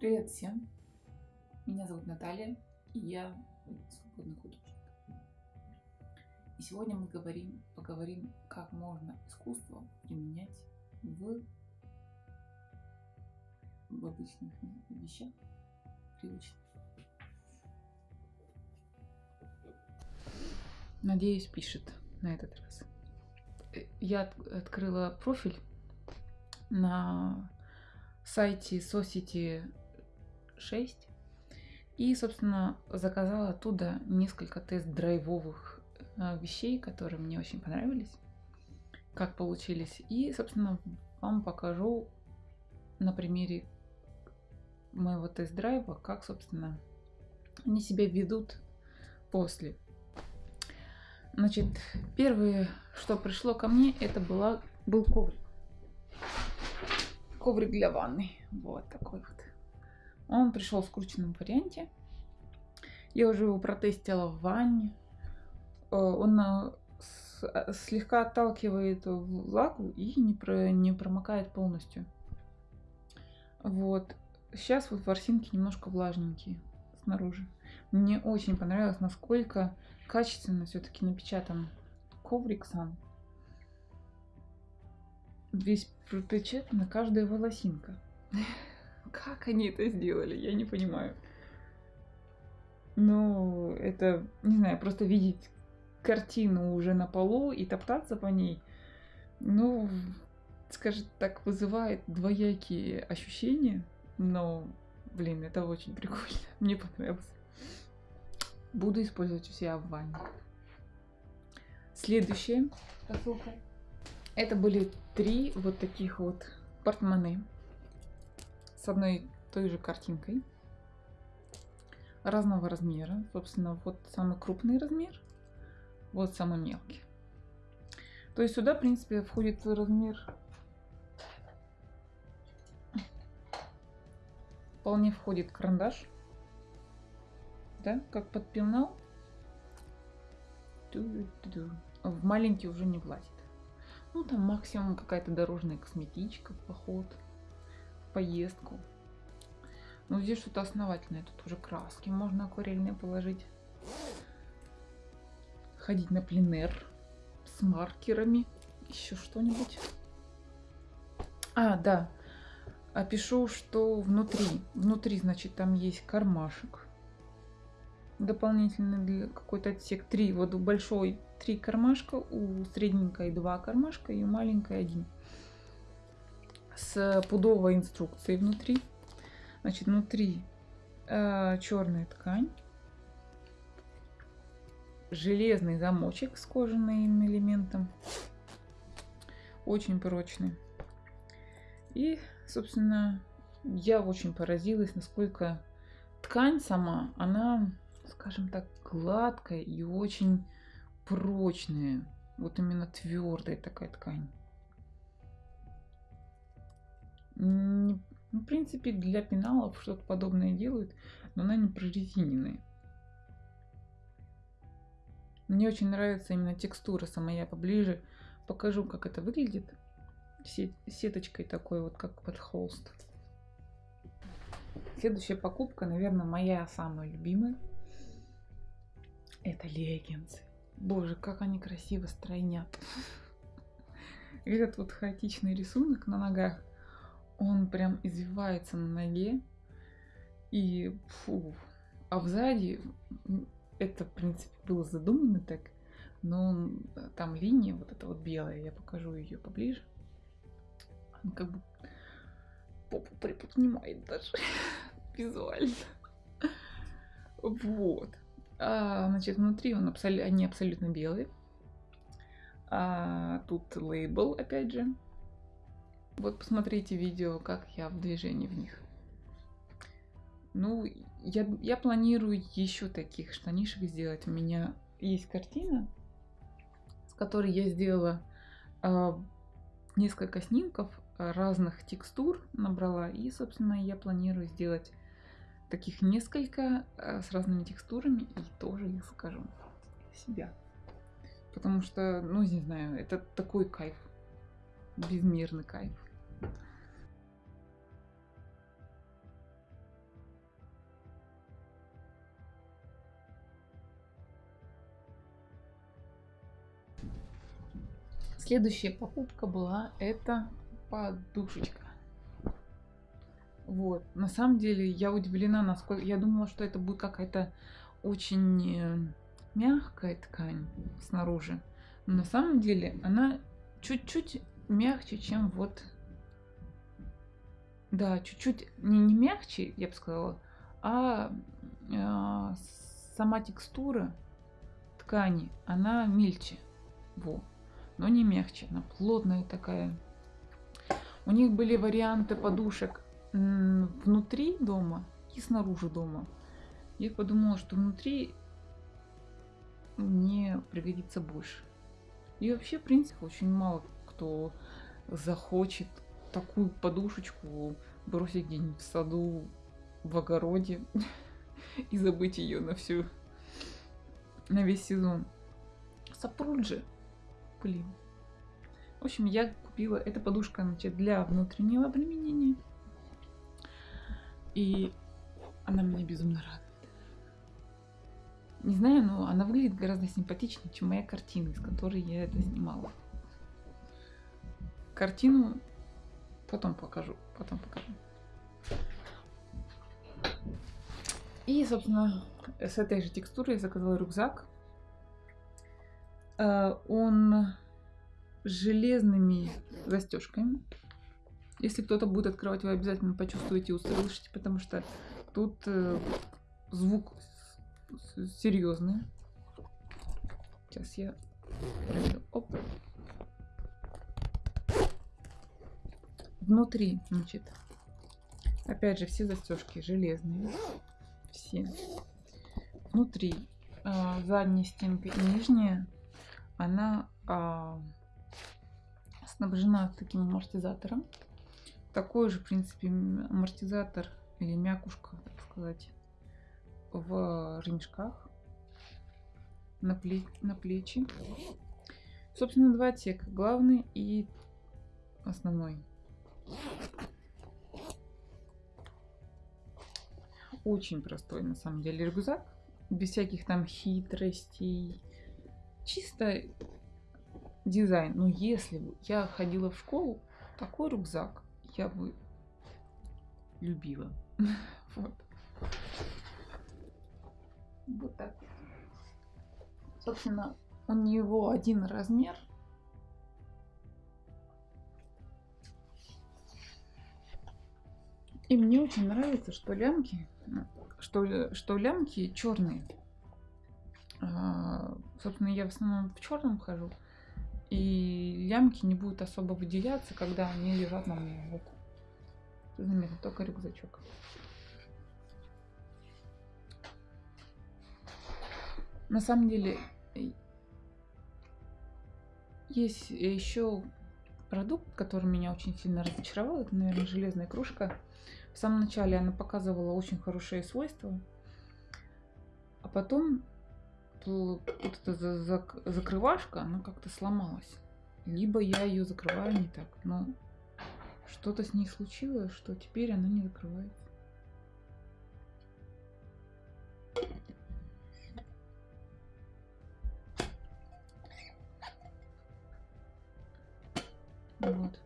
Привет всем! Меня зовут Наталья, и я свободный художник. И сегодня мы говорим, поговорим, как можно искусство применять в, в обычных вещах, привычных. Надеюсь, пишет на этот раз. Я открыла профиль на сайте Society 6 и, собственно, заказала оттуда несколько тест-драйвовых э, вещей, которые мне очень понравились, как получились. И, собственно, вам покажу на примере моего тест-драйва, как, собственно, они себя ведут после. Значит, первое, что пришло ко мне, это была, был коврик. Коврик для ванны. Вот такой вот. Он пришел в скрученном варианте. Я уже его протестила в ванне. Э, он э, слегка отталкивает влагу и не, про, не промокает полностью. Вот. Сейчас вот ворсинки немножко влажненькие снаружи. Мне очень понравилось, насколько качественно все-таки напечатан коврик сам весь пропечатана каждая волосинка. Как они это сделали, я не понимаю. Но это, не знаю, просто видеть картину уже на полу и топтаться по ней, ну, скажем так, вызывает двоякие ощущения, но, блин, это очень прикольно, мне понравилось. Буду использовать у себя в ванне. Следующая посылка. Это были три вот таких вот портмоне с одной той же картинкой разного размера. Собственно, вот самый крупный размер, вот самый мелкий. То есть сюда, в принципе, входит размер вполне входит карандаш. Да, как под пенал. В маленький уже не влазит. Ну, там максимум какая-то дорожная косметичка, поход, поездку. Ну, здесь что-то основательное. Тут уже краски можно акварельные положить. Ходить на пленер с маркерами. Еще что-нибудь. А, да. Опишу, что внутри. Внутри, значит, там есть кармашек дополнительный для какой-то отсек. Три, вот большой три кармашка, у средненькой два кармашка и у маленькой один. С пудовой инструкцией внутри. Значит, внутри э, черная ткань. Железный замочек с кожаным элементом. Очень прочный. И, собственно, я очень поразилась, насколько ткань сама, она скажем так, гладкая и очень прочная. Вот именно твердая такая ткань. В принципе, для пеналов что-то подобное делают, но она не прорезиненная. Мне очень нравится именно текстура сама. Я поближе покажу, как это выглядит. Сеточкой такой вот, как под холст. Следующая покупка, наверное, моя самая любимая. Это леггинсы. Боже, как они красиво стройнят. Этот вот хаотичный рисунок на ногах, он прям извивается на ноге. И фу. А сзади, это, в принципе, было задумано так, но там линия вот эта вот белая, я покажу ее поближе. Она как бы попу приподнимает даже визуально. Вот. А, значит, внутри он абсол... они абсолютно белые. А, тут лейбл, опять же. Вот посмотрите видео, как я в движении в них. Ну, я, я планирую еще таких штанишек сделать. У меня есть картина, с которой я сделала э, несколько снимков разных текстур, набрала. И, собственно, я планирую сделать таких несколько э, с разными текстурами и тоже их закажу себя. Потому что, ну, не знаю, это такой кайф. Безмерный кайф. Следующая покупка была это подушечка. Вот. На самом деле я удивлена, насколько... Я думала, что это будет какая-то очень э, мягкая ткань снаружи. Но на самом деле она чуть-чуть мягче, чем вот... Да, чуть-чуть не, не мягче, я бы сказала, а, а сама текстура ткани, она мельче. Во. Но не мягче, она плотная такая. У них были варианты подушек внутри дома и снаружи дома. Я подумала, что внутри мне пригодится больше. И вообще, в принципе, очень мало кто захочет такую подушечку бросить где-нибудь в саду, в огороде и забыть ее на всю, на весь сезон. Сапруджи, блин. В общем, я купила, эта подушка значит, для внутреннего применения. И она меня безумно радует. Не знаю, но она выглядит гораздо симпатичнее, чем моя картина, из которой я это снимала. Картину потом покажу, потом покажу. И, собственно, с этой же текстурой я заказала рюкзак. Э, он с железными застежками. Если кто-то будет открывать, вы обязательно почувствуете и услышите, потому что тут э, звук серьезный. Сейчас я пройду. Оп. Внутри, значит, опять же, все застежки железные. Все. Внутри э, задняя стенка и нижняя, она э, снабжена таким амортизатором такой же, в принципе, амортизатор или мякушка, так сказать, в ремешках на, пле на плечи. Собственно, два отсека. Главный и основной. Очень простой, на самом деле, рюкзак. Без всяких там хитростей. Чисто дизайн. Но если бы я ходила в школу, такой рюкзак я бы любила. Вот. Вот так. Собственно, у него один размер. И мне очень нравится, что лямки, что, что лямки черные. А, собственно, я в основном в черном хожу и лямки не будут особо выделяться, когда они лежат на мне. Вот. Заметно, только рюкзачок. На самом деле, есть еще продукт, который меня очень сильно разочаровал. Это, наверное, железная кружка. В самом начале она показывала очень хорошие свойства. А потом вот эта закрывашка, она как-то сломалась. Либо я ее закрываю не так, но что-то с ней случилось, что теперь она не закрывается. Вот.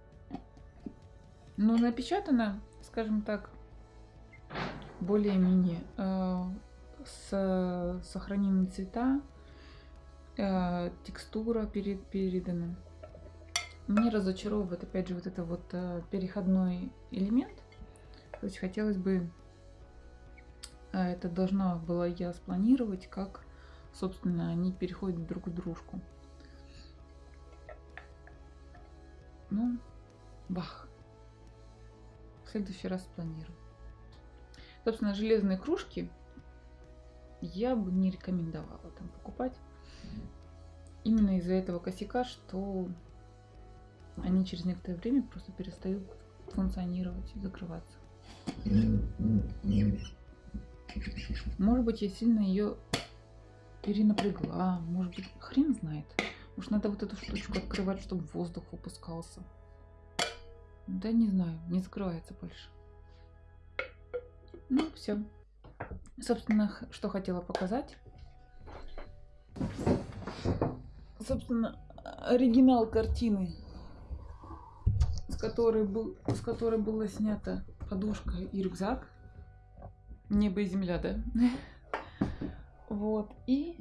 Но напечатано, скажем так, более-менее. Э, с, сохранены цвета, э, текстура перед, передана. Мне разочаровывает опять же вот это вот э, переходной элемент. То есть хотелось бы, э, это должна была я спланировать, как, собственно, они переходят друг в дружку. Ну, бах. В следующий раз спланирую. Собственно, железные кружки я бы не рекомендовала там покупать. Именно из-за этого косяка, что они через некоторое время просто перестают функционировать и закрываться. Может быть, я сильно ее перенапрягла, может быть, хрен знает. Может, надо вот эту штучку открывать, чтобы воздух выпускался. Да не знаю, не закрывается больше. Ну, все. Собственно, что хотела показать. Собственно, оригинал картины, с которой, был, с которой была снята подушка и рюкзак. Небо и земля, да? Вот. И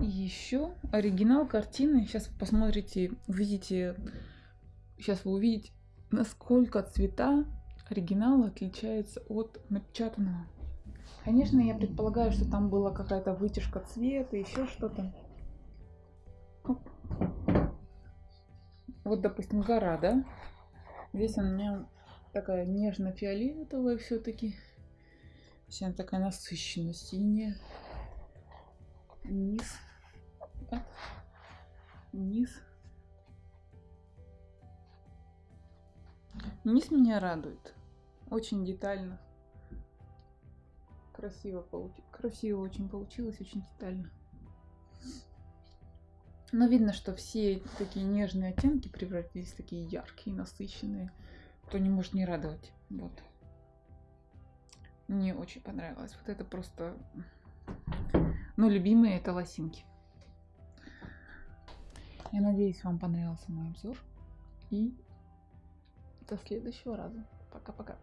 еще оригинал картины. Сейчас посмотрите, увидите. Сейчас вы увидите, насколько цвета оригинала отличается от напечатанного. Конечно, я предполагаю, что там была какая-то вытяжка цвета, еще что-то. Вот, допустим, гора, да? Здесь у меня такая нежно-фиолетовая все-таки. Вся такая насыщенно синяя. Низ. Низ. Низ меня радует. Очень детально. Красиво получилось. Красиво очень получилось, очень детально. Но видно, что все такие нежные оттенки превратились в такие яркие, насыщенные. То не может не радовать. Вот. Мне очень понравилось. Вот это просто... Ну, любимые это лосинки. Я надеюсь, вам понравился мой обзор. И до следующего раза. Пока-пока.